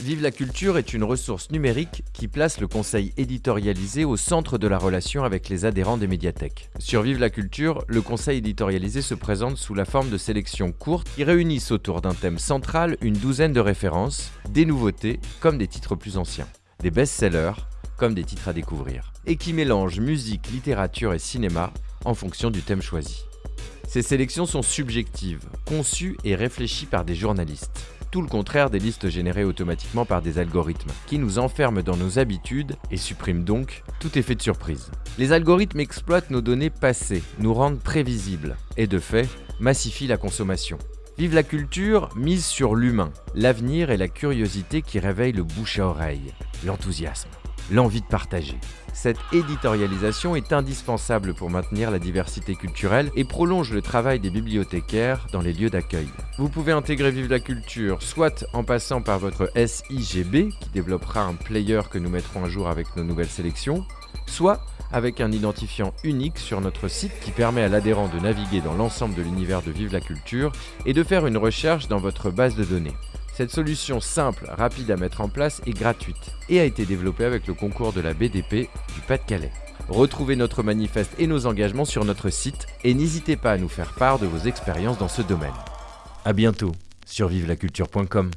Vive la culture est une ressource numérique qui place le conseil éditorialisé au centre de la relation avec les adhérents des médiathèques. Sur Vive la culture, le conseil éditorialisé se présente sous la forme de sélections courtes qui réunissent autour d'un thème central une douzaine de références, des nouveautés comme des titres plus anciens, des best-sellers comme des titres à découvrir, et qui mélangent musique, littérature et cinéma en fonction du thème choisi. Ces sélections sont subjectives, conçues et réfléchies par des journalistes tout le contraire des listes générées automatiquement par des algorithmes, qui nous enferment dans nos habitudes et suppriment donc tout effet de surprise. Les algorithmes exploitent nos données passées, nous rendent prévisibles, et de fait, massifient la consommation. Vive la culture mise sur l'humain, l'avenir et la curiosité qui réveillent le bouche à oreille, l'enthousiasme l'envie de partager. Cette éditorialisation est indispensable pour maintenir la diversité culturelle et prolonge le travail des bibliothécaires dans les lieux d'accueil. Vous pouvez intégrer Vive la Culture soit en passant par votre SIGB qui développera un player que nous mettrons à jour avec nos nouvelles sélections, soit avec un identifiant unique sur notre site qui permet à l'adhérent de naviguer dans l'ensemble de l'univers de Vive la Culture et de faire une recherche dans votre base de données. Cette solution simple, rapide à mettre en place est gratuite et a été développée avec le concours de la BDP du Pas-de-Calais. Retrouvez notre manifeste et nos engagements sur notre site et n'hésitez pas à nous faire part de vos expériences dans ce domaine. A bientôt sur vivelaculture.com.